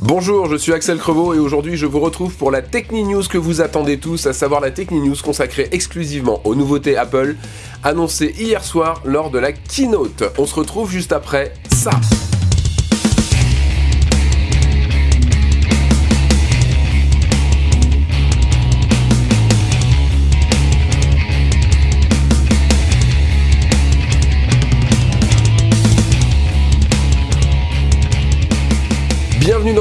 Bonjour, je suis Axel Crevaux et aujourd'hui je vous retrouve pour la Techni News que vous attendez tous, à savoir la Techni News consacrée exclusivement aux nouveautés Apple annoncées hier soir lors de la keynote. On se retrouve juste après ça.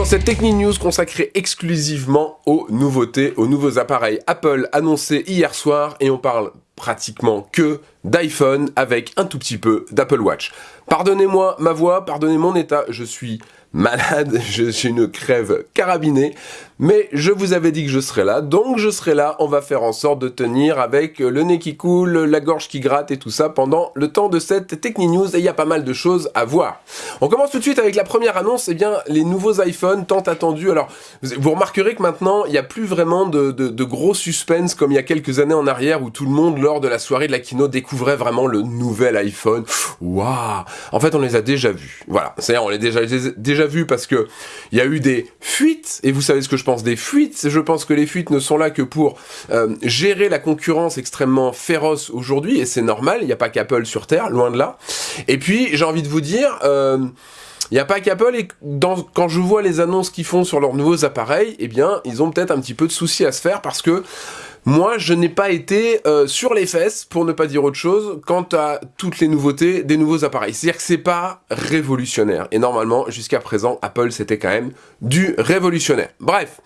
Cette Techni News consacrée exclusivement aux nouveautés, aux nouveaux appareils Apple annoncés hier soir et on parle pratiquement que d'iPhone avec un tout petit peu d'Apple Watch. Pardonnez-moi ma voix, pardonnez mon état, je suis malade, j'ai une crève carabinée, mais je vous avais dit que je serais là, donc je serai là, on va faire en sorte de tenir avec le nez qui coule, la gorge qui gratte et tout ça pendant le temps de cette Techni News, et il y a pas mal de choses à voir. On commence tout de suite avec la première annonce, et eh bien les nouveaux iPhones tant attendus, alors vous remarquerez que maintenant il n'y a plus vraiment de, de, gros suspense comme il y a quelques années en arrière où tout le monde lors de la soirée de la keynote découvrait vraiment le nouvel iPhone, waouh! En fait on les a déjà vus, voilà, c'est-à-dire on les a déjà, déjà vu parce que il y a eu des fuites, et vous savez ce que je pense des fuites, je pense que les fuites ne sont là que pour euh, gérer la concurrence extrêmement féroce aujourd'hui, et c'est normal, il n'y a pas qu'Apple sur Terre, loin de là. Et puis, j'ai envie de vous dire... Euh, il n'y a pas qu'Apple, et quand je vois les annonces qu'ils font sur leurs nouveaux appareils, eh bien, ils ont peut-être un petit peu de soucis à se faire parce que moi, je n'ai pas été euh, sur les fesses, pour ne pas dire autre chose, quant à toutes les nouveautés des nouveaux appareils. C'est-à-dire que c'est pas révolutionnaire. Et normalement, jusqu'à présent, Apple, c'était quand même du révolutionnaire. Bref,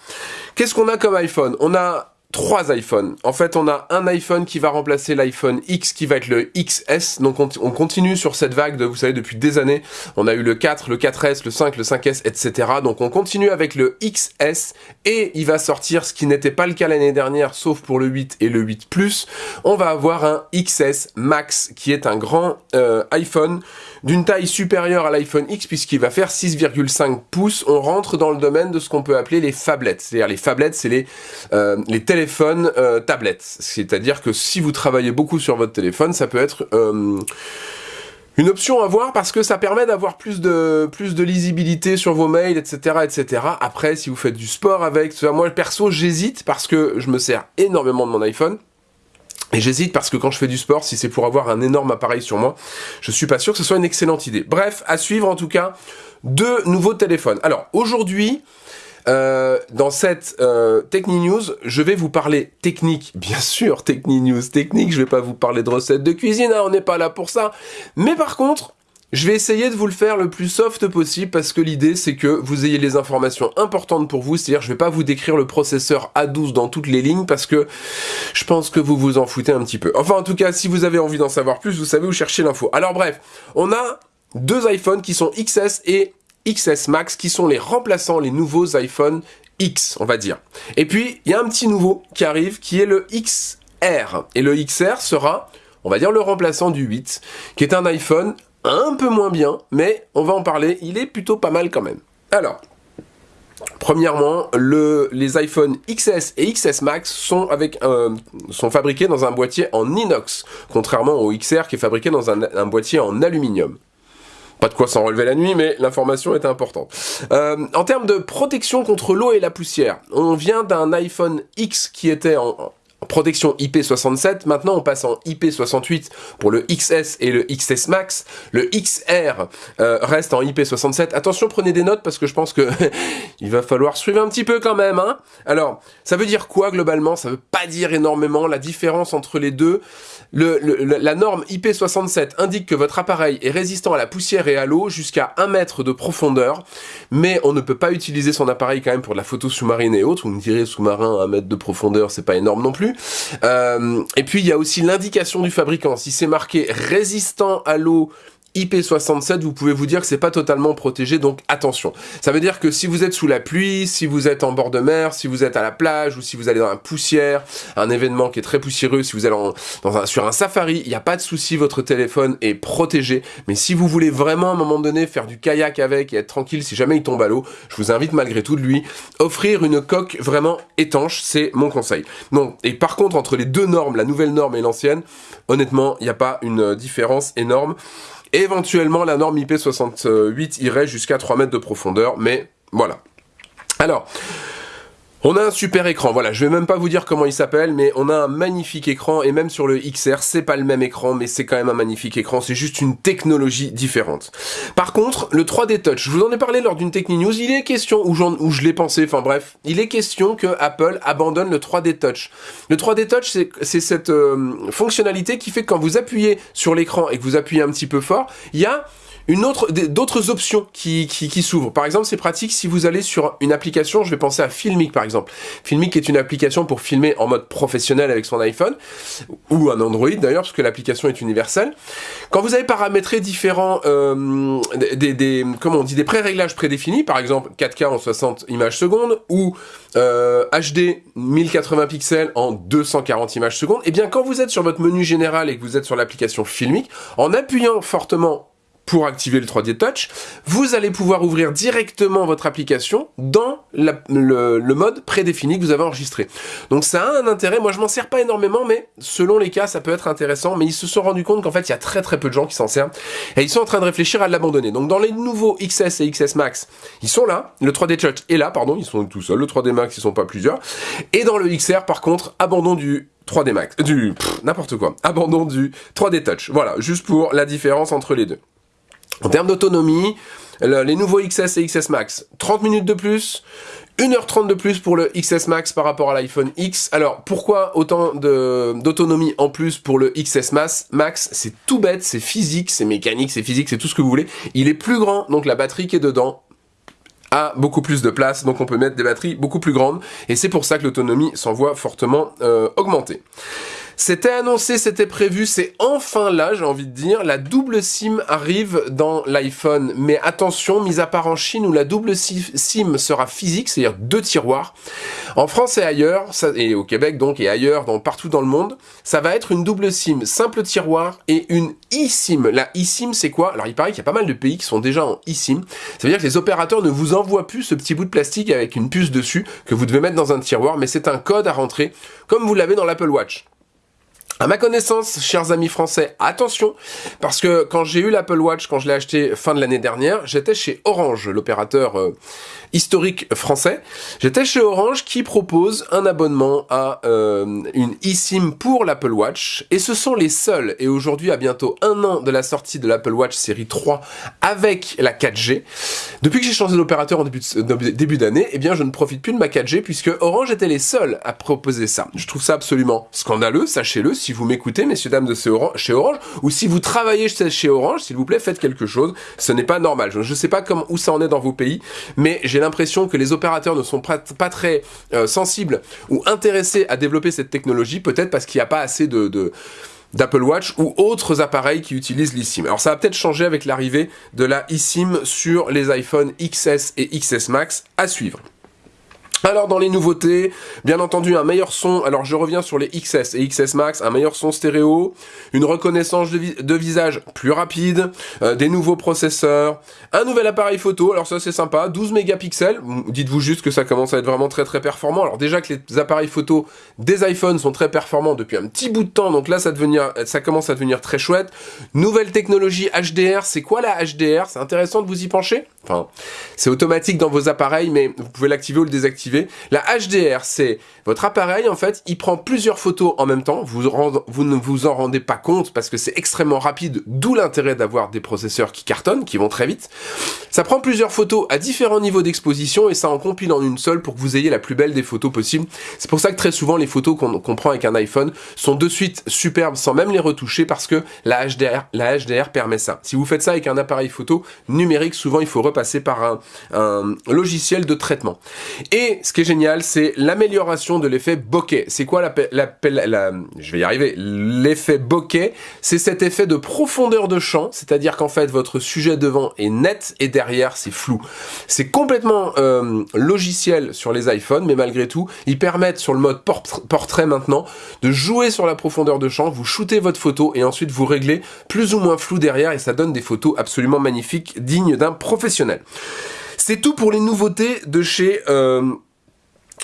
qu'est-ce qu'on a comme iPhone? On a trois iPhones. En fait, on a un iPhone qui va remplacer l'iPhone X qui va être le XS. Donc on, continue sur cette vague de, vous savez, depuis des années. On a eu le 4, le 4S, le 5, le 5S, etc. Donc on continue avec le XS et il va sortir ce qui n'était pas le cas l'année dernière, sauf pour le 8 et le 8 Plus. On va avoir un XS Max qui est un grand euh, iPhone d'une taille supérieure à l'iPhone X puisqu'il va faire 6,5 pouces. On rentre dans le domaine de ce qu'on peut appeler les phablettes. C'est-à-dire les phablettes, c'est les, euh, téléphones euh, tablettes. C'est-à-dire que si vous travaillez beaucoup sur votre téléphone, ça peut être... Euh, une option à voir parce que ça permet d'avoir plus de, plus de lisibilité sur vos mails, etc., etc. Après, si vous faites du sport avec, moi perso, j'hésite parce que je me sers énormément de mon iPhone. Et j'hésite parce que quand je fais du sport, si c'est pour avoir un énorme appareil sur moi, je suis pas sûr que ce soit une excellente idée. Bref, à suivre en tout cas, deux nouveaux téléphones. Alors aujourd'hui, euh, dans cette euh, Techni News, je vais vous parler technique, bien sûr, Techni News technique, je vais pas vous parler de recettes de cuisine, hein, on n'est pas là pour ça. Mais par contre, je vais essayer de vous le faire le plus soft possible parce que l'idée c'est que vous ayez les informations importantes pour vous, c'est-à-dire je vais pas vous décrire le processeur A12 dans toutes les lignes parce que je pense que vous vous en foutez un petit peu. Enfin en tout cas, si vous avez envie d'en savoir plus, vous savez où chercher l'info. Alors bref, on a deux iPhones qui sont XS et XS Max qui sont les remplaçants, les nouveaux iPhone X, on va dire. Et puis, il y a un petit nouveau qui arrive qui est le XR. Et le XR sera, on va dire, le remplaçant du 8, qui est un iPhone un peu moins bien, mais on va en parler, il est plutôt pas mal quand même. Alors, Premièrement, le, les iPhone XS et XS Max sont, avec sont fabriqués dans un boîtier en inox, contrairement au XR qui est fabriqué dans un, boîtier en aluminium. Pas de quoi s'en relever la nuit, mais l'information est importante. Euh, en termes de protection contre l'eau et la poussière, on vient d'un iPhone X qui était en, protection IP67, maintenant on passe en IP68 pour le XS et le XS Max, le XR euh, reste en IP67. Attention, prenez des notes parce que je pense que il va falloir suivre un petit peu quand même. Hein Alors, ça veut dire quoi globalement? Ça veut pas dire énormément. La différence entre les deux, la norme IP67 indique que votre appareil est résistant à la poussière et à l'eau jusqu'à 1 mètre de profondeur, mais on ne peut pas utiliser son appareil quand même pour de la photo sous-marine et autres. Vous me direz sous-marin à 1 mètre de profondeur, c'est pas énorme non plus. Euh, et puis il y a aussi l'indication du fabricant. Si c'est marqué résistant à l'eau IP67, vous pouvez vous dire que c'est pas totalement protégé, donc attention. Ça veut dire que si vous êtes sous la pluie, si vous êtes en bord de mer, si vous êtes à la plage, ou si vous allez dans la poussière, un événement qui est très poussiéreux, si vous allez dans un, sur un safari, il n'y a pas de souci, votre téléphone est protégé. Mais si vous voulez vraiment à un moment donné faire du kayak avec et être tranquille si jamais il tombe à l'eau, je vous invite malgré tout de lui offrir une coque vraiment étanche, c'est mon conseil. Non, et par contre entre les deux normes, la nouvelle norme et l'ancienne, honnêtement, il n'y a pas une différence énorme. Éventuellement, la norme IP68 irait jusqu'à 3 mètres de profondeur, mais voilà. Alors, on a un super écran, voilà, je vais même pas vous dire comment il s'appelle, mais on a un magnifique écran, et même sur le XR, c'est pas le même écran, mais c'est quand même un magnifique écran, c'est juste une technologie différente. Par contre, le 3D Touch, je vous en ai parlé lors d'une Techni News, il est question, ou, où je l'ai pensé, enfin bref, il est question que Apple abandonne le 3D Touch. Le 3D Touch, c'est cette euh, fonctionnalité qui fait que quand vous appuyez sur l'écran et que vous appuyez un petit peu fort, il y a une autre, d'autres options qui, qui, s'ouvrent. Par exemple, c'est pratique si vous allez sur une application, je vais penser à Filmic par exemple. Filmic est une application pour filmer en mode professionnel avec son iPhone, ou un Android d'ailleurs, parce que l'application est universelle. Quand vous avez paramétré différents, euh, des, des, comment on dit, des pré-réglages prédéfinis, par exemple 4K en 60 images secondes, ou euh, HD 1080 pixels en 240 images secondes, et eh bien quand vous êtes sur votre menu général et que vous êtes sur l'application Filmic, en appuyant fortement pour activer le 3D Touch, vous allez pouvoir ouvrir directement votre application dans le, mode prédéfini que vous avez enregistré. Donc ça a un intérêt, moi je m'en sers pas énormément, mais selon les cas ça peut être intéressant, mais ils se sont rendus compte qu'en fait il y a très très peu de gens qui s'en servent, et ils sont en train de réfléchir à l'abandonner. Donc dans les nouveaux XS et XS Max, ils sont là, le 3D Touch est là, pardon, ils sont tout seuls, le 3D Max ils sont pas plusieurs, et dans le XR par contre, abandon du 3D Max, du n'importe quoi, abandon du 3D Touch, voilà, juste pour la différence entre les deux. En termes d'autonomie, les nouveaux XS et XS Max, 30 minutes de plus, 1h30 de plus pour le XS Max par rapport à l'iPhone X. Alors, pourquoi autant d'autonomie en plus pour le XS Max? C'est tout bête, c'est physique, c'est mécanique, c'est physique, c'est tout ce que vous voulez. Il est plus grand, donc la batterie qui est dedans a beaucoup plus de place, donc on peut mettre des batteries beaucoup plus grandes, et c'est pour ça que l'autonomie s'en voit fortement euh, augmenter. C'était annoncé, c'était prévu, c'est enfin là, j'ai envie de dire. La double SIM arrive dans l'iPhone. Mais attention, mis à part en Chine où la double SIM sera physique, c'est-à-dire deux tiroirs. En France et ailleurs, et au Québec donc, et ailleurs, partout dans le monde, ça va être une double SIM, simple tiroir et une eSIM. La eSIM, c'est quoi? Alors il paraît qu'il y a pas mal de pays qui sont déjà en eSIM. Ça veut dire que les opérateurs ne vous envoient plus ce petit bout de plastique avec une puce dessus que vous devez mettre dans un tiroir, mais c'est un code à rentrer, comme vous l'avez dans l'Apple Watch. À ma connaissance, chers amis français, attention, parce que quand j'ai eu l'Apple Watch, quand je l'ai acheté fin de l'année dernière, j'étais chez Orange, l'opérateur euh, historique français. J'étais chez Orange qui propose un abonnement à euh, une eSIM pour l'Apple Watch, et ce sont les seuls, et aujourd'hui à bientôt un an de la sortie de l'Apple Watch série 3 avec la 4G, depuis que j'ai changé d'opérateur en début, d'année, eh bien je ne profite plus de ma 4G, puisque Orange était les seuls à proposer ça. Je trouve ça absolument scandaleux, sachez-le, vous m'écoutez, messieurs, dames de chez Orange, ou si vous travaillez chez Orange, s'il vous plaît, faites quelque chose. Ce n'est pas normal. Je ne sais pas comment, où ça en est dans vos pays, mais j'ai l'impression que les opérateurs ne sont pas, très euh, sensibles ou intéressés à développer cette technologie, peut-être parce qu'il n'y a pas assez d'Apple Watch ou autres appareils qui utilisent l'eSIM. Alors ça va peut-être changer avec l'arrivée de la eSIM sur les iPhone XS et XS Max à suivre. Alors dans les nouveautés, bien entendu un meilleur son, alors je reviens sur les XS et XS Max, un meilleur son stéréo, une reconnaissance de, visage plus rapide, euh, des nouveaux processeurs, un nouvel appareil photo, alors ça c'est sympa, 12 mégapixels, dites-vous juste que ça commence à être vraiment très très performant, alors déjà que les appareils photo des iPhones sont très performants depuis un petit bout de temps, donc là ça, devenir, ça commence à devenir très chouette, nouvelle technologie HDR, c'est quoi la HDR C'est intéressant de vous y pencher? Enfin, c'est automatique dans vos appareils, mais vous pouvez l'activer ou le désactiver. La HDR, c'est votre appareil, en fait, il prend plusieurs photos en même temps. Vous, ne vous en rendez pas compte parce que c'est extrêmement rapide, d'où l'intérêt d'avoir des processeurs qui cartonnent, qui vont très vite. Ça prend plusieurs photos à différents niveaux d'exposition et ça en compile en une seule pour que vous ayez la plus belle des photos possibles. C'est pour ça que très souvent, les photos qu'on prend avec un iPhone sont de suite superbes sans même les retoucher parce que la HDR, permet ça. Si vous faites ça avec un appareil photo numérique, souvent il faut passer par un, logiciel de traitement. Et ce qui est génial, c'est l'amélioration de l'effet bokeh. C'est quoi la, je vais y arriver, l'effet bokeh, c'est cet effet de profondeur de champ, c'est-à-dire qu'en fait votre sujet devant est net et derrière c'est flou. C'est complètement euh, logiciel sur les iPhones, mais malgré tout, ils permettent sur le mode portrait maintenant de jouer sur la profondeur de champ, vous shootez votre photo et ensuite vous réglez plus ou moins flou derrière et ça donne des photos absolument magnifiques, dignes d'un professionnel. C'est tout pour les nouveautés de chez... Euh,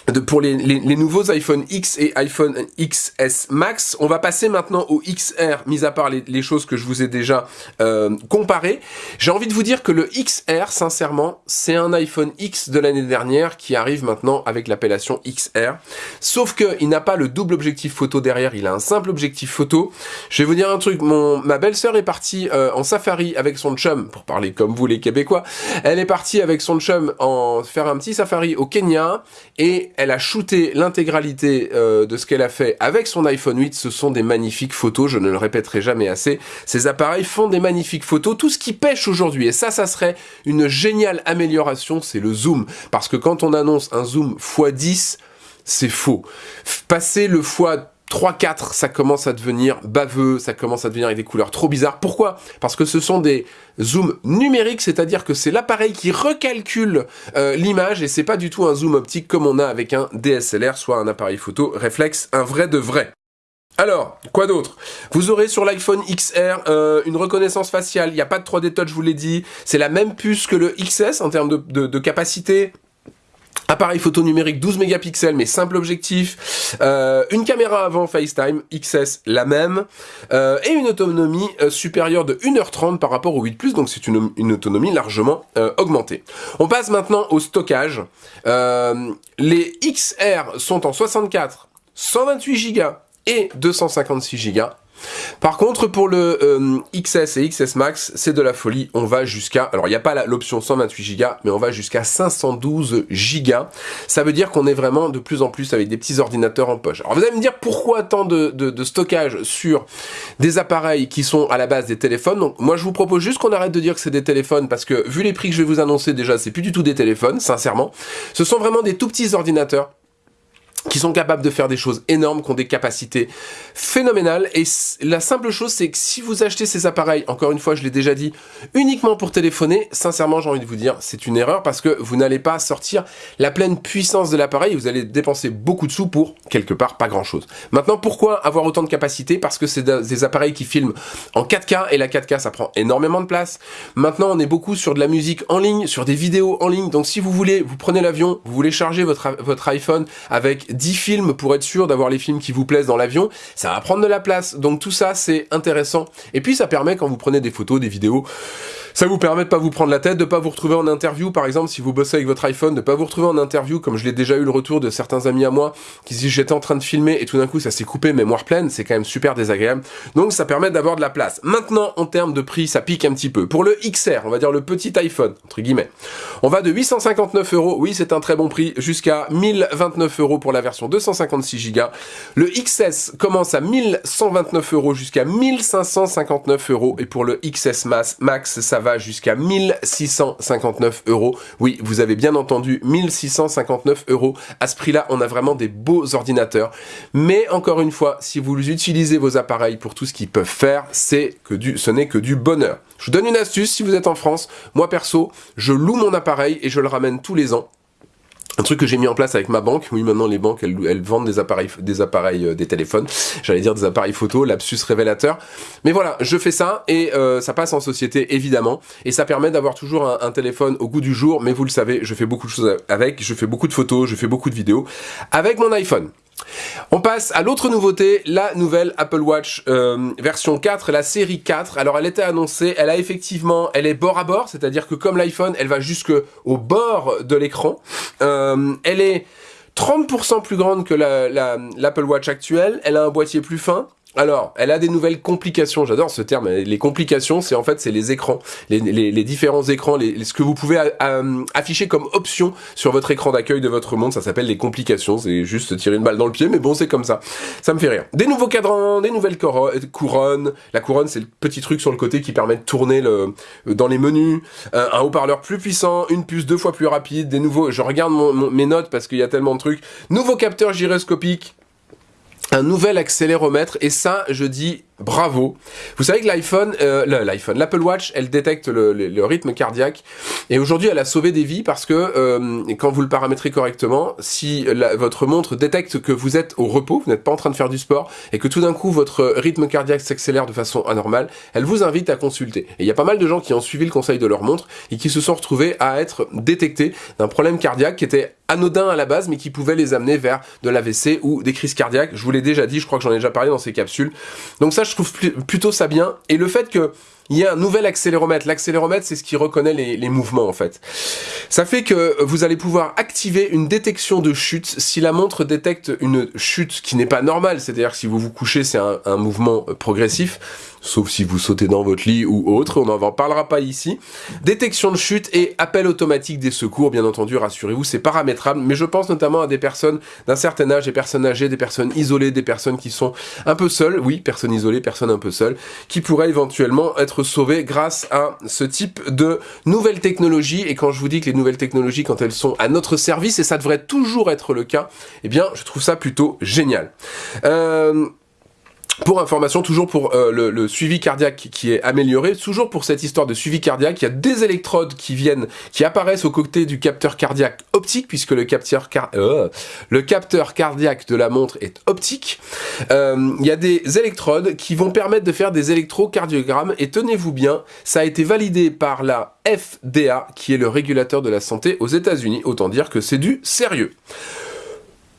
de, pour les, les, nouveaux iPhone X et iPhone XS Max. On va passer maintenant au XR, mis à part les, les choses que je vous ai déjà euh, comparées. J'ai envie de vous dire que le XR, sincèrement, c'est un iPhone X de l'année dernière qui arrive maintenant avec l'appellation XR. Sauf qu'il n'a pas le double objectif photo derrière, il a un simple objectif photo. Je vais vous dire un truc, mon, ma belle-sœur est partie euh, en safari avec son chum, pour parler comme vous les Québécois, elle est partie avec son chum en faire un petit safari au Kenya, et elle a shooté l'intégralité euh, de ce qu'elle a fait avec son iPhone 8. Ce sont des magnifiques photos, je ne le répéterai jamais assez. Ces appareils font des magnifiques photos. Tout ce qui pêche aujourd'hui, et ça, ça serait une géniale amélioration, c'est le zoom. Parce que quand on annonce un zoom x10, c'est faux. Passer le x 3-4, ça commence à devenir baveux, ça commence à devenir avec des couleurs trop bizarres. Pourquoi? Parce que ce sont des zooms numériques, c'est-à-dire que c'est l'appareil qui recalcule euh, l'image et c'est pas du tout un zoom optique comme on a avec un DSLR, soit un appareil photo réflexe, un vrai de vrai. Alors, quoi d'autre? Vous aurez sur l'iPhone XR euh, une reconnaissance faciale, il n'y a pas de 3D Touch, je vous l'ai dit, c'est la même puce que le XS en termes de capacité, Appareil photo numérique 12 mégapixels mais simple objectif, euh, une caméra avant FaceTime XS la même, euh, et une autonomie euh, supérieure de 1h30 par rapport au 8 Plus, donc c'est une, une, autonomie largement augmentée. On passe maintenant au stockage. les XR sont en 64, 128 Go et 256 Go. Par contre, pour le euh, XS et XS Max, c'est de la folie. On va jusqu'à... Alors, il n'y a pas l'option 128 Go, mais on va jusqu'à 512 Go. Ça veut dire qu'on est vraiment de plus en plus avec des petits ordinateurs en poche. Alors, vous allez me dire pourquoi tant de, de stockage sur des appareils qui sont à la base des téléphones? Donc, moi, je vous propose juste qu'on arrête de dire que c'est des téléphones, parce que vu les prix que je vais vous annoncer, déjà, c'est plus du tout des téléphones, sincèrement. Ce sont vraiment des tout petits ordinateurs qui sont capables de faire des choses énormes, qui ont des capacités phénoménales. Et la simple chose, c'est que si vous achetez ces appareils, encore une fois, je l'ai déjà dit, uniquement pour téléphoner, sincèrement, j'ai envie de vous dire, c'est une erreur parce que vous n'allez pas sortir la pleine puissance de l'appareil. Vous allez dépenser beaucoup de sous pour, quelque part, pas grand-chose. Maintenant, pourquoi avoir autant de capacité? Parce que c'est des appareils qui filment en 4K et la 4K, ça prend énormément de place. Maintenant, on est beaucoup sur de la musique en ligne, sur des vidéos en ligne. Donc, si vous voulez, vous prenez l'avion, vous voulez charger votre, votre iPhone avec 10 films pour être sûr d'avoir les films qui vous plaisent dans l'avion, ça va prendre de la place. Donc tout ça, c'est intéressant. Et puis ça permet, quand vous prenez des photos, des vidéos, ça vous permet de pas vous prendre la tête, de pas vous retrouver en interview, par exemple, si vous bossez avec votre iPhone, de pas vous retrouver en interview, comme je l'ai déjà eu le retour de certains amis à moi, qui disent j'étais en train de filmer et tout d'un coup ça s'est coupé mémoire pleine, c'est quand même super désagréable. Donc ça permet d'avoir de la place. Maintenant, en termes de prix, ça pique un petit peu. Pour le XR, on va dire le petit iPhone, entre guillemets, on va de 859 euros, oui c'est un très bon prix, jusqu'à 1029 euros pour la version 256 Go. Le XS commence à 1129 euros jusqu'à 1559 euros et pour le XS Max, ça va jusqu'à 1659 euros. Oui, vous avez bien entendu, 1659 euros. À ce prix-là, on a vraiment des beaux ordinateurs. Mais encore une fois, si vous utilisez vos appareils pour tout ce qu'ils peuvent faire, c'est que ce n'est que du bonheur. Je vous donne une astuce si vous êtes en France. Moi perso, je loue mon appareil et je le ramène tous les ans. Un truc que j'ai mis en place avec ma banque, oui maintenant les banques elles, vendent des appareils, des appareils, euh, des téléphones, j'allais dire des appareils photo, lapsus révélateur. Mais voilà, je fais ça et euh, ça passe en société évidemment et ça permet d'avoir toujours un, téléphone au goût du jour. Mais vous le savez, je fais beaucoup de choses avec, je fais beaucoup de photos, je fais beaucoup de vidéos avec mon iPhone. On passe à l'autre nouveauté, la nouvelle Apple Watch euh, version 4, la série 4. Alors elle était annoncée, elle a effectivement, elle est bord à bord, c'est-à-dire que comme l'iPhone, elle va jusque au bord de l'écran. Euh, elle est 30% plus grande que l'Apple Watch actuelle, elle a un boîtier plus fin, alors, elle a des nouvelles complications, j'adore ce terme, les complications, c'est en fait, c'est les écrans, les, différents écrans, ce que vous pouvez euh, afficher comme option sur votre écran d'accueil de votre monde, ça s'appelle les complications, c'est juste tirer une balle dans le pied, mais bon, c'est comme ça, ça me fait rire. Des nouveaux cadrans, des nouvelles couronnes, la couronne, c'est le petit truc sur le côté qui permet de tourner dans les menus, euh, un haut-parleur plus puissant, une puce deux fois plus rapide, des nouveaux, je regarde mes notes parce qu'il y a tellement de trucs, nouveau capteur gyroscopique, un nouvel accéléromètre. Et ça je dis bravo. Vous savez que l'iPhone, euh, l'iPhone, l'Apple Watch, elle détecte le, rythme cardiaque et aujourd'hui elle a sauvé des vies parce que euh, quand vous le paramétrez correctement, si votre montre détecte que vous êtes au repos, vous n'êtes pas en train de faire du sport et que tout d'un coup votre rythme cardiaque s'accélère de façon anormale, elle vous invite à consulter. Et il y a pas mal de gens qui ont suivi le conseil de leur montre et qui se sont retrouvés à être détectés d'un problème cardiaque qui était anodin à la base, mais qui pouvait les amener vers de l'AVC ou des crises cardiaques. Je vous l'ai déjà dit, je crois que j'en ai déjà parlé dans ces capsules. Donc ça, je trouve plutôt ça bien. Et le fait que il y a un nouvel accéléromètre. L'accéléromètre, c'est ce qui reconnaît les, mouvements, en fait. Ça fait que vous allez pouvoir activer une détection de chute si la montre détecte une chute qui n'est pas normale, c'est-à-dire si vous vous couchez, c'est un, un mouvement progressif sauf si vous sautez dans votre lit ou autre, on n'en parlera pas ici. Détection de chute et appel automatique des secours, bien entendu, rassurez-vous, c'est paramétrable, mais je pense notamment à des personnes d'un certain âge, des personnes âgées, des personnes isolées, des personnes qui sont un peu seules, oui, personnes isolées, personnes un peu seules, qui pourraient éventuellement être sauvées grâce à ce type de nouvelles technologies, et quand je vous dis que les nouvelles technologies, quand elles sont à notre service, et ça devrait toujours être le cas, eh bien, je trouve ça plutôt génial. Euh, pour information, toujours pour euh, le, suivi cardiaque qui est amélioré, toujours pour cette histoire de suivi cardiaque, il y a des électrodes qui viennent, qui apparaissent aux côtés du capteur cardiaque optique, puisque le capteur, euh, le capteur cardiaque de la montre est optique. Euh, il y a des électrodes qui vont permettre de faire des électrocardiogrammes, et tenez-vous bien, ça a été validé par la FDA, qui est le régulateur de la santé aux États-Unis. Autant dire que c'est du sérieux.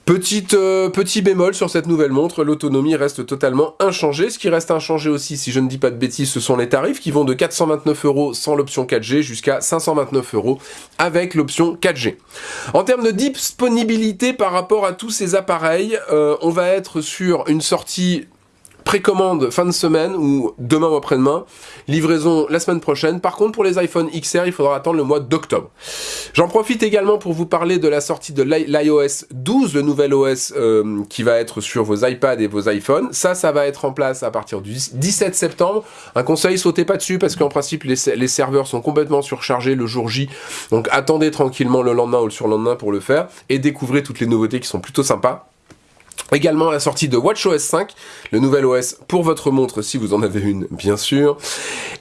Petite, euh, petit bémol sur cette nouvelle montre, l'autonomie reste totalement inchangée. Ce qui reste inchangé aussi, si je ne dis pas de bêtises, ce sont les tarifs qui vont de 429 euros sans l'option 4G jusqu'à 529 euros avec l'option 4G. En termes de disponibilité par rapport à tous ces appareils, euh, on va être sur une sortie précommande fin de semaine ou demain ou après-demain, livraison la semaine prochaine. Par contre, pour les iPhone XR, il faudra attendre le mois d'octobre. J'en profite également pour vous parler de la sortie de l'iOS 12, le nouvel OS euh, qui va être sur vos iPads et vos iPhones. Ça, ça va être en place à partir du 17 septembre. Un conseil, sautez pas dessus parce qu'en principe, les, les serveurs sont complètement surchargés le jour J. Donc attendez tranquillement le lendemain ou le surlendemain pour le faire et découvrez toutes les nouveautés qui sont plutôt sympas. Également la sortie de WatchOS 5, le nouvel OS pour votre montre si vous en avez une bien sûr.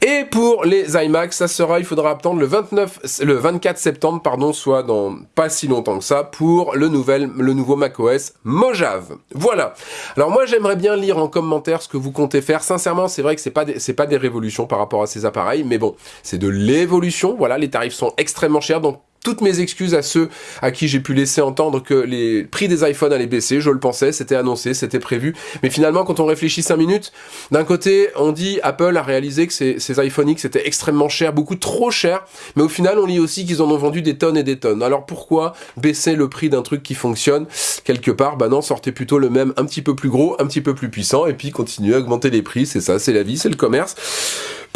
Et pour les iMac, ça sera, il faudra attendre le 29, le 24 septembre, pardon, soit dans pas si longtemps que ça, pour le nouvel, le nouveau macOS Mojave. Voilà. Alors moi j'aimerais bien lire en commentaire ce que vous comptez faire. Sincèrement, c'est vrai que c'est pas c'est pas des révolutions par rapport à ces appareils, mais bon, c'est de l'évolution. Voilà, les tarifs sont extrêmement chers, donc toutes mes excuses à ceux à qui j'ai pu laisser entendre que les prix des iPhones allaient baisser, je le pensais, c'était annoncé, c'était prévu, mais finalement quand on réfléchit 5 minutes, d'un côté on dit Apple a réalisé que ces, ces iPhone X étaient extrêmement chers, beaucoup trop chers, mais au final on lit aussi qu'ils en ont vendu des tonnes et des tonnes. Alors pourquoi baisser le prix d'un truc qui fonctionne? Quelque part, bah non, sortez plutôt le même un petit peu plus gros, un petit peu plus puissant, et puis continuez à augmenter les prix, c'est ça, c'est la vie, c'est le commerce.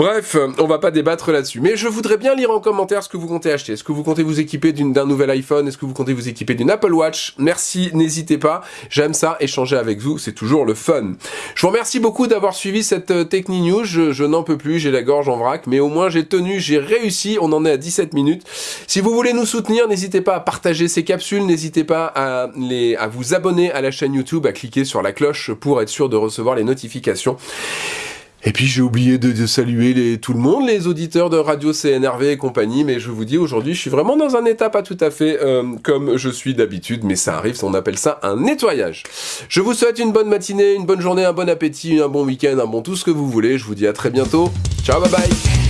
Bref, on va pas débattre là-dessus. Mais je voudrais bien lire en commentaire ce que vous comptez acheter. Est-ce que vous comptez vous équiper d'un nouvel iPhone? Est-ce que vous comptez vous équiper d'une Apple Watch? Merci, n'hésitez pas. J'aime ça, échanger avec vous, c'est toujours le fun. Je vous remercie beaucoup d'avoir suivi cette euh, Techni News. Je, n'en peux plus, j'ai la gorge en vrac, mais au moins j'ai tenu, j'ai réussi. On en est à 17 minutes. Si vous voulez nous soutenir, n'hésitez pas à partager ces capsules, n'hésitez pas à, vous abonner à la chaîne YouTube, à cliquer sur la cloche pour être sûr de recevoir les notifications. Et puis j'ai oublié de, saluer tout le monde, les auditeurs de Radio CNRV et compagnie, mais je vous dis aujourd'hui, je suis vraiment dans un état pas tout à fait euh, comme je suis d'habitude, mais ça arrive, on appelle ça un nettoyage. Je vous souhaite une bonne matinée, une bonne journée, un bon appétit, un bon week-end, un bon tout ce que vous voulez. Je vous dis à très bientôt. Ciao, bye bye